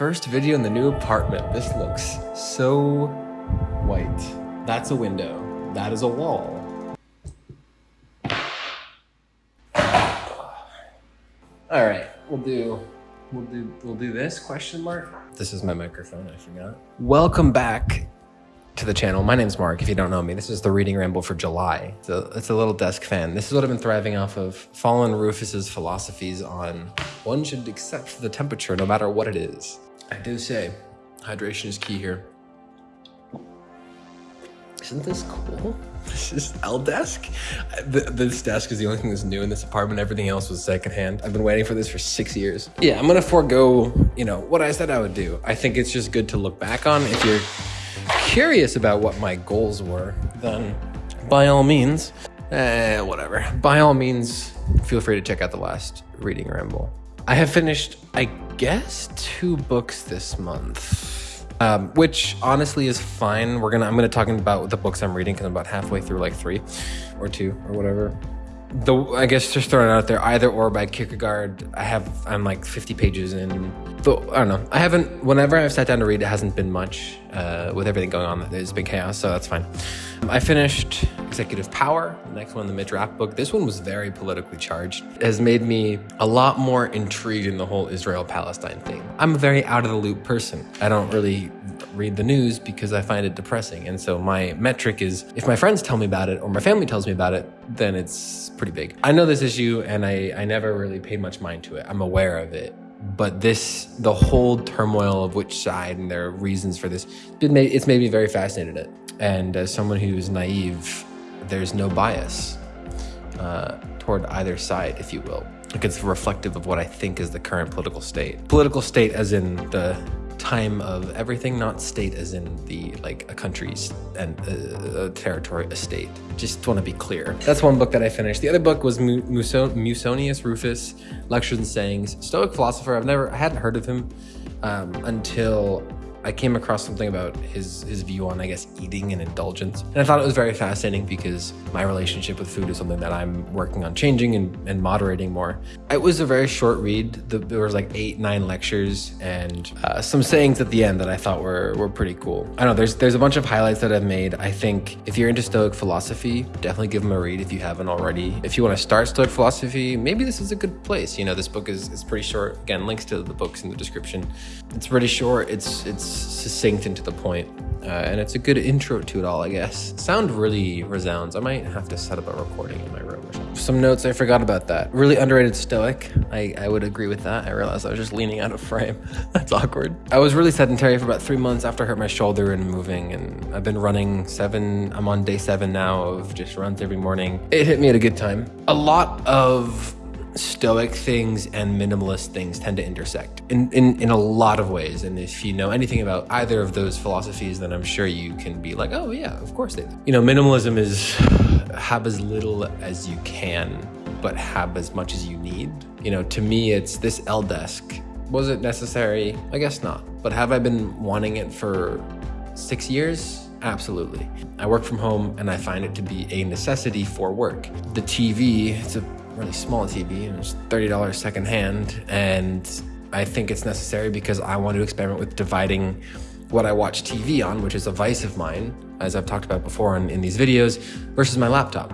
First video in the new apartment. This looks so white. That's a window. That is a wall. All right, we'll do we'll do we'll do this question mark. This is my microphone, I forgot. Welcome back to the channel. My name's Mark. If you don't know me, this is the reading ramble for July. It's a, it's a little desk fan. This is what I've been thriving off of. Fallen Rufus's philosophies on one should accept the temperature no matter what it is. I do say hydration is key here. Isn't this cool? This is L desk. This desk is the only thing that's new in this apartment. Everything else was secondhand. I've been waiting for this for six years. Yeah, I'm gonna forego, you know, what I said I would do. I think it's just good to look back on. If you're curious about what my goals were, then by all means, eh, whatever. By all means, feel free to check out the last reading ramble. I have finished, I guess, two books this month. Um, which honestly is fine. We're gonna I'm gonna talk about the books I'm reading because I'm about halfway through like three or two or whatever. The I guess just throwing out there, either or by Kierkegaard. I have I'm like 50 pages in. But I don't know. I haven't. Whenever I've sat down to read, it hasn't been much. Uh, with everything going on, there's been chaos, so that's fine. I finished Executive Power. The next one, the Mitch Rapp book. This one was very politically charged. It has made me a lot more intrigued in the whole Israel-Palestine thing. I'm a very out of the loop person. I don't really read the news because I find it depressing. And so my metric is if my friends tell me about it or my family tells me about it, then it's pretty big. I know this issue and I, I never really paid much mind to it. I'm aware of it. But this, the whole turmoil of which side and their reasons for this, it made, it's made me very fascinated in it. And as someone who's naive, there's no bias uh, toward either side, if you will. Like it's reflective of what I think is the current political state. Political state, as in the time of everything, not state as in the like a country's and uh, a territory, a state. Just want to be clear. That's one book that I finished. The other book was Mu- Muso- Musonius Rufus, Lectures and Sayings, Stoic philosopher. I've never, I hadn't heard of him um, until I came across something about his his view on, I guess, eating and indulgence. And I thought it was very fascinating because my relationship with food is something that I'm working on changing and, and moderating more. It was a very short read. The, there was like eight, nine lectures and uh, some sayings at the end that I thought were were pretty cool. I know there's there's a bunch of highlights that I've made. I think if you're into Stoic philosophy, definitely give them a read if you haven't already. If you want to start Stoic philosophy, maybe this is a good place. You know, this book is, is pretty short. Again, links to the books in the description. It's pretty short. It's it's succinct and to the point, uh, and it's a good intro to it all, I guess. Sound really resounds. I might have to set up a recording in my room or something. Some notes I forgot about that. Really underrated Stoic. I, I would agree with that. I realized I was just leaning out of frame. That's awkward. I was really sedentary for about three months after I hurt my shoulder and moving, and I've been running seven. I'm on day seven now of just runs every morning. It hit me at a good time. A lot of stoic things and minimalist things tend to intersect in, in, in a lot of ways. And if you know anything about either of those philosophies, then I'm sure you can be like, oh, yeah, of course they do. You know, minimalism is have as little as you can, but have as much as you need. You know, to me, it's this L desk. Was it necessary? I guess not. But have I been wanting it for six years? Absolutely. I work from home and I find it to be a necessity for work. The TV, it's a really small TV, and it's $30 secondhand, and I think it's necessary because I want to experiment with dividing what I watch TV on, which is a vice of mine, as I've talked about before in, in these videos, versus my laptop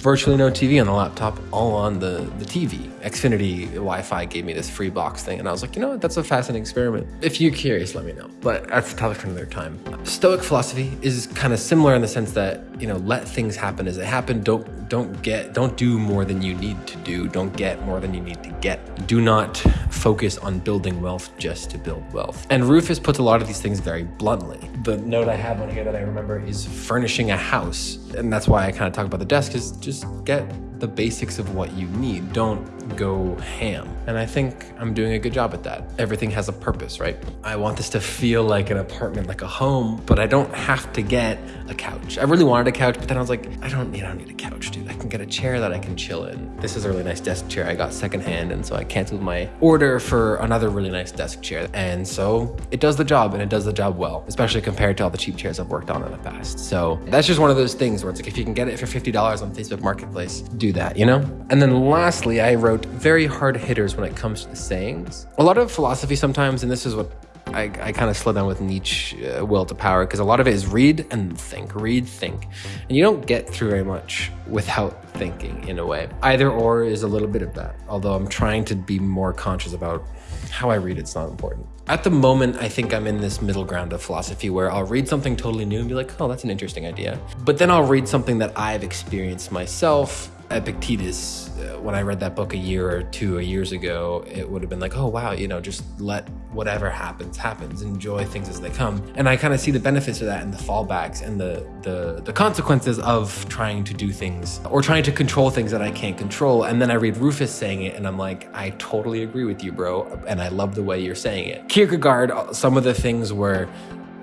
virtually no TV on the laptop, all on the, the TV. Xfinity Wi-Fi gave me this free box thing, and I was like, you know what, that's a fascinating experiment. If you're curious, let me know. But that's a topic for another time. Stoic philosophy is kind of similar in the sense that, you know, let things happen as they happen. Don't don't get don't do more than you need to do. Don't get more than you need to get. Do not focus on building wealth just to build wealth. And Rufus puts a lot of these things very bluntly. The note I have on here that I remember is furnishing a house. And that's why I kind of talk about the desk is just get the basics of what you need. Don't go ham. And I think I'm doing a good job at that. Everything has a purpose, right? I want this to feel like an apartment, like a home, but I don't have to get a couch. I really wanted a couch, but then I was like, I don't need, I don't need a couch, dude. Can get a chair that I can chill in. This is a really nice desk chair I got secondhand, and so I canceled my order for another really nice desk chair. And so it does the job, and it does the job well, especially compared to all the cheap chairs I've worked on in the past. So that's just one of those things where it's like, if you can get it for $50 on Facebook Marketplace, do that, you know? And then lastly, I wrote very hard hitters when it comes to the sayings. A lot of philosophy sometimes, and this is what I, I kind of slow down with Nietzsche uh, will to power because a lot of it is read and think, read, think. And you don't get through very much without thinking in a way. Either or is a little bit of that, although I'm trying to be more conscious about how I read it's not important. At the moment, I think I'm in this middle ground of philosophy where I'll read something totally new and be like, oh, that's an interesting idea. But then I'll read something that I've experienced myself Epictetus, uh, when I read that book a year or two or years ago, it would have been like, oh, wow, you know, just let whatever happens, happens, enjoy things as they come. And I kind of see the benefits of that and the fallbacks and the, the, the consequences of trying to do things or trying to control things that I can't control. And then I read Rufus saying it and I'm like, I totally agree with you, bro. And I love the way you're saying it. Kierkegaard, some of the things where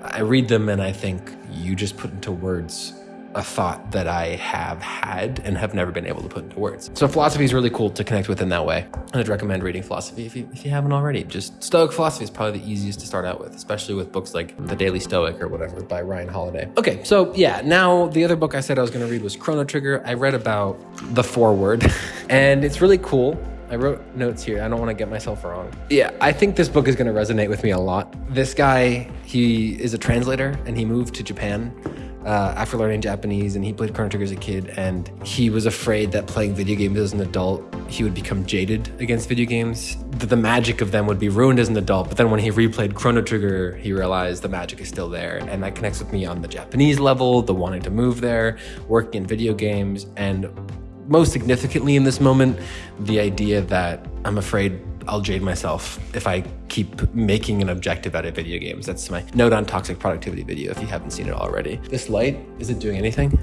I read them and I think you just put into words a thought that I have had and have never been able to put into words. So philosophy is really cool to connect with in that way. And I'd recommend reading philosophy if you, if you haven't already. Just Stoic philosophy is probably the easiest to start out with, especially with books like The Daily Stoic or whatever by Ryan Holiday. Okay, so yeah, now the other book I said I was going to read was Chrono Trigger. I read about the foreword and it's really cool. I wrote notes here. I don't want to get myself wrong. Yeah, I think this book is going to resonate with me a lot. This guy, he is a translator and he moved to Japan uh, after learning Japanese, and he played Chrono Trigger as a kid, and he was afraid that playing video games as an adult, he would become jaded against video games. That the magic of them would be ruined as an adult. But then when he replayed Chrono Trigger, he realized the magic is still there, and that connects with me on the Japanese level, the wanting to move there, working in video games, and most significantly in this moment, the idea that I'm afraid I'll jade myself if I keep making an objective out of video games. That's my note on toxic productivity video if you haven't seen it already. This light, is it doing anything?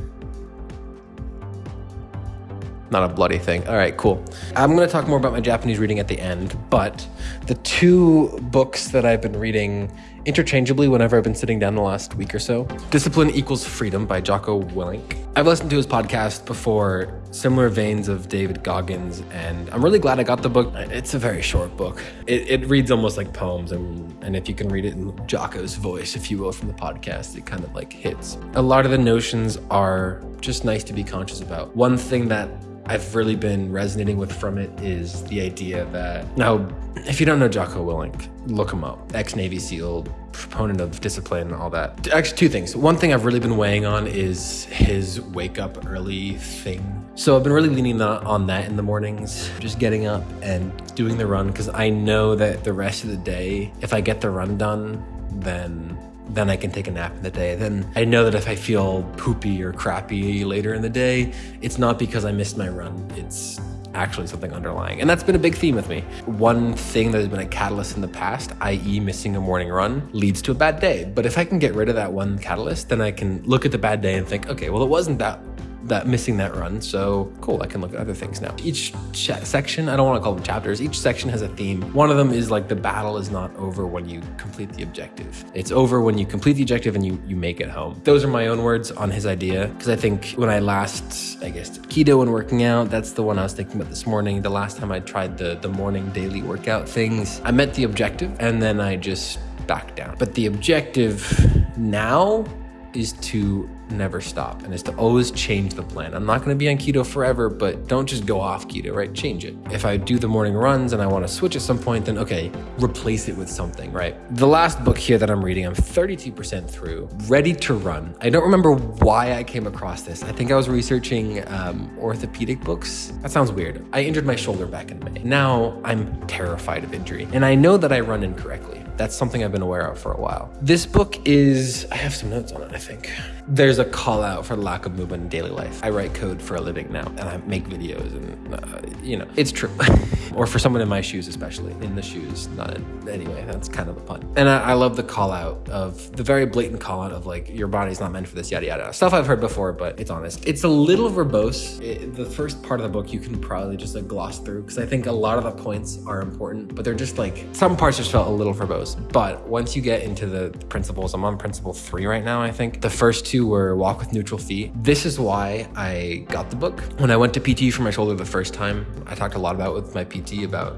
Not a bloody thing. All right, cool. I'm going to talk more about my Japanese reading at the end, but the two books that I've been reading interchangeably whenever I've been sitting down the last week or so. Discipline Equals Freedom by Jocko Willink. I've listened to his podcast before, similar veins of David Goggins, and I'm really glad I got the book. It's a very short book. It, it reads almost like poems, and, and if you can read it in Jocko's voice, if you will, from the podcast, it kind of like hits. A lot of the notions are just nice to be conscious about. One thing that I've really been resonating with from it is the idea that now, if you don't know Jocko Willink, look him up. Ex Navy SEAL, proponent of discipline and all that. Actually, two things. One thing I've really been weighing on is his wake up early thing. So I've been really leaning on that in the mornings, just getting up and doing the run because I know that the rest of the day, if I get the run done, then then I can take a nap in the day. Then I know that if I feel poopy or crappy later in the day, it's not because I missed my run. It's actually something underlying. And that's been a big theme with me. One thing that has been a catalyst in the past, i.e., missing a morning run, leads to a bad day. But if I can get rid of that one catalyst, then I can look at the bad day and think, okay, well, it wasn't that that missing that run. So cool, I can look at other things now. Each section, I don't want to call them chapters, each section has a theme. One of them is like the battle is not over when you complete the objective. It's over when you complete the objective and you, you make it home. Those are my own words on his idea. Because I think when I last, I guess, keto and working out, that's the one I was thinking about this morning. The last time I tried the, the morning daily workout things, I met the objective and then I just backed down. But the objective now is to never stop and is to always change the plan. I'm not going to be on keto forever, but don't just go off keto, right? Change it. If I do the morning runs and I want to switch at some point, then okay, replace it with something, right? The last book here that I'm reading, I'm 32% through, Ready to Run. I don't remember why I came across this. I think I was researching um, orthopedic books. That sounds weird. I injured my shoulder back in May. Now I'm terrified of injury, and I know that I run incorrectly. That's something I've been aware of for a while. This book is, I have some notes on it, I think. There's a call out for lack of movement in daily life. I write code for a living now and I make videos and, uh, you know, it's true. or for someone in my shoes, especially in the shoes, not in, anyway, that's kind of the pun. And I, I love the call out of the very blatant call out of like, your body's not meant for this, yada, yada. Stuff I've heard before, but it's honest. It's a little verbose. It, the first part of the book, you can probably just like gloss through because I think a lot of the points are important, but they're just like, some parts just felt a little verbose. But once you get into the principles, I'm on principle three right now, I think. The first two were walk with neutral feet. This is why I got the book. When I went to PT for my shoulder the first time, I talked a lot about with my PT about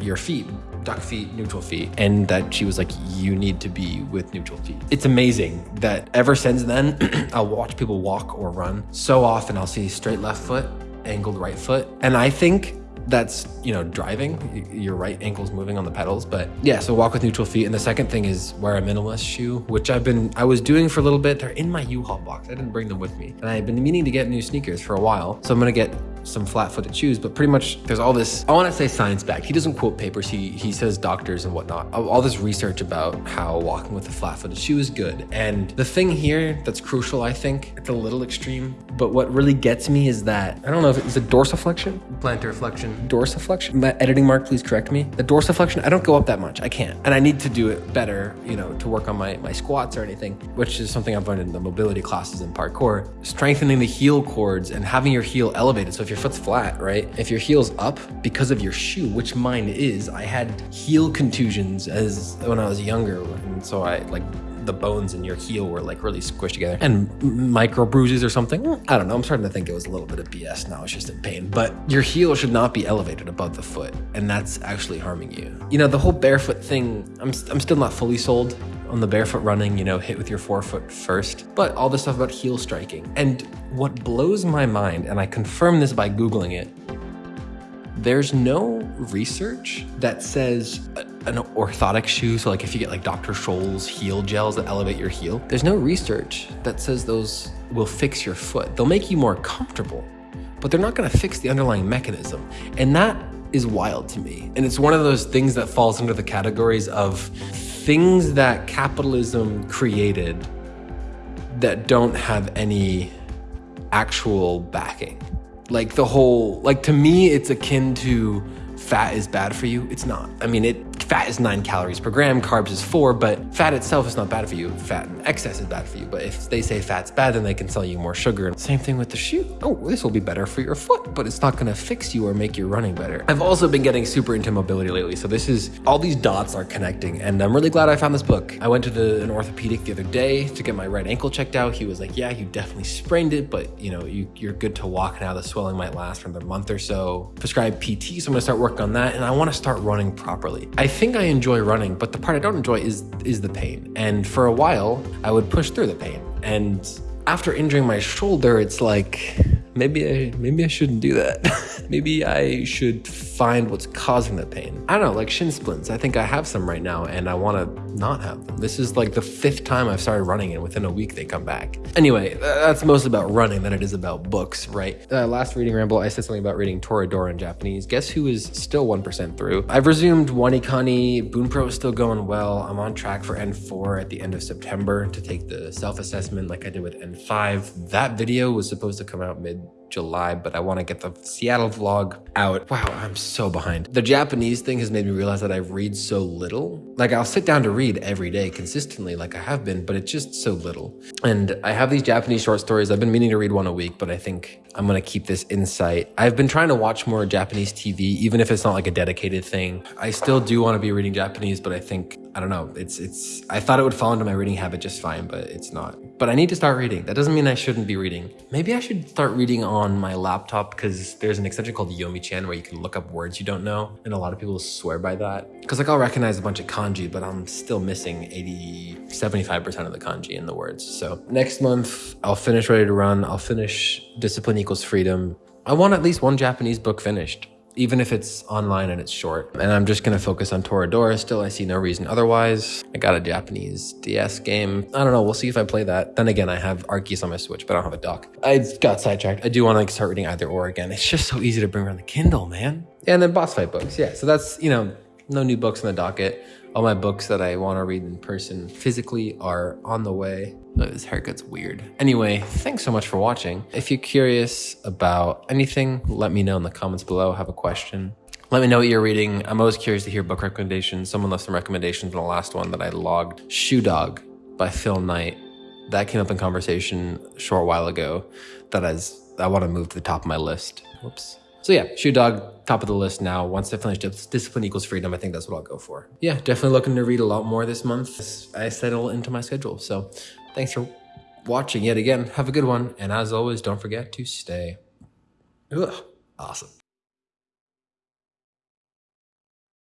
your feet duck feet, neutral feet, and that she was like, you need to be with neutral feet. It's amazing that ever since then, I'll watch people walk or run. So often I'll see straight left foot, angled right foot. And I think that's you know driving. Your right ankle's moving on the pedals but yeah. so walk with neutral feet. And the second thing is wear a minimalist shoe which i've been i was doing for a little bit. They're in my u-haul box. I didn't bring them with me. And i've been meaning to get new sneakers for a while. So i'm gonna get some flat-footed shoes but pretty much there's all this i want to say science back. He doesn't quote papers he he says doctors and whatnot. All all this research about how walking with a flat-footed shoe is good. And the thing here that's crucial i think it's a little extreme but what really gets me is that i don't know if it's a dorsiflexion? Plantar flexion dorsiflexion? My editing mark please correct me. The dorsiflexion i don't go up that much. I can't. And i need to do it better you know to work on my my squats or anything which is something i've learned in the mobility classes in parkour. Strengthening the heel cords and having your heel elevated. So if your foot's flat right if your heel's up because of your shoe which mine is i had heel contusions as when i was younger and so i like the bones in your heel were like really squished together and micro bruises or something. I don't know. I'm starting to think it was a little bit of BS now. It's just in pain. But your heel should not be elevated above the foot, and that's actually harming you. You know, the whole barefoot thing, I'm, I'm still not fully sold on the barefoot running, you know, hit with your forefoot first, but all this stuff about heel striking. And what blows my mind, and I confirm this by Googling it, there's no research that says an orthotic shoe, so like if you get like Dr. Scholl's heel gels that elevate your heel, there's no research that says those will fix your foot. They'll make you more comfortable, but they're not gonna fix the underlying mechanism. And that is wild to me. And it's one of those things that falls under the categories of things that capitalism created that don't have any actual backing. Like the whole, like to me, it's akin to fat is bad for you. It's not. I mean, it fat is nine calories per gram, carbs is four, but fat itself is not bad for you. Fat in excess is bad for you. But if they say fat's bad, then they can sell you more sugar. Same thing with the shoe. Oh, this will be better for your foot, but it's not gonna fix you or make your running better. I've also been getting super into mobility lately. So this is all these dots are connecting, and I'm really glad I found this book. I went to the, an orthopedic the other day to get my right ankle checked out. He was like, "Yeah, you definitely sprained it, but you know, you, you're good to walk now. The swelling might last for another month or so." Prescribed PT, so I'm gonna start working on that, and I want to start running properly. I think I enjoy running, but the part I don't enjoy is is the pain. And for a while, I would push through the pain, and after injuring my shoulder, it's like maybe I maybe I shouldn't do that. maybe I should find what's causing the pain. I don't know, like shin splints. I think I have some right now and I want to not have them. This is like the fifth time I've started running and within a week they come back. Anyway, that's mostly about running than it is about books, right? Uh, last reading ramble, I said something about reading Toradora in Japanese. Guess who is still 1% through? I've resumed Wanikani. Bunpro is still going well. I'm on track for N4 at the end of September to take the self-assessment like I did with N5. That video was supposed to come out mid July, but I want to get the Seattle vlog out. Wow, I'm so behind. The Japanese thing has made me realize that I read so little. Like I'll sit down to read every day consistently like I have been, but it's just so little. And I have these Japanese short stories. I've been meaning to read one a week, but I think I'm going to keep this insight. I've been trying to watch more Japanese TV, even if it's not like a dedicated thing. I still do want to be reading Japanese, but I think I don't know. It's it's I thought it would fall into my reading habit just fine, but it's not. But I need to start reading. That doesn't mean I shouldn't be reading. Maybe I should start reading on my laptop because there's an extension called Yomichan where you can look up words you don't know, and a lot of people swear by that. Because like I'll recognize a bunch of kanji, but I'm still missing 80, 75% of the kanji in the words. So next month I'll finish Ready to Run. I'll finish Discipline Equals Freedom. I want at least one Japanese book finished even if it's online and it's short. And I'm just gonna focus on Toradora still. I see no reason otherwise. I got a Japanese DS game. I don't know. We'll see if I play that. Then again, I have Arceus on my Switch, but I don't have a dock. I got sidetracked. I do want to like, start reading either or again. It's just so easy to bring around the Kindle, man. And then boss fight books. Yeah, so that's you know no new books on the docket. All my books that I want to read in person physically are on the way. This haircut's weird. Anyway, thanks so much for watching. If you're curious about anything, let me know in the comments below. Have a question. Let me know what you're reading. I'm always curious to hear book recommendations. Someone left some recommendations in the last one that I logged. Shoe Dog by Phil Knight. That came up in conversation a short while ago. That is, I want to move to the top of my list. Whoops. So yeah, Shoe Dog, top of the list now. Once I finish Dis- Discipline Equals Freedom, I think that's what I'll go for. Yeah, definitely looking to read a lot more this month. I settle into my schedule. So thanks for watching yet again. Have a good one. And as always, don't forget to stay. Ugh, awesome.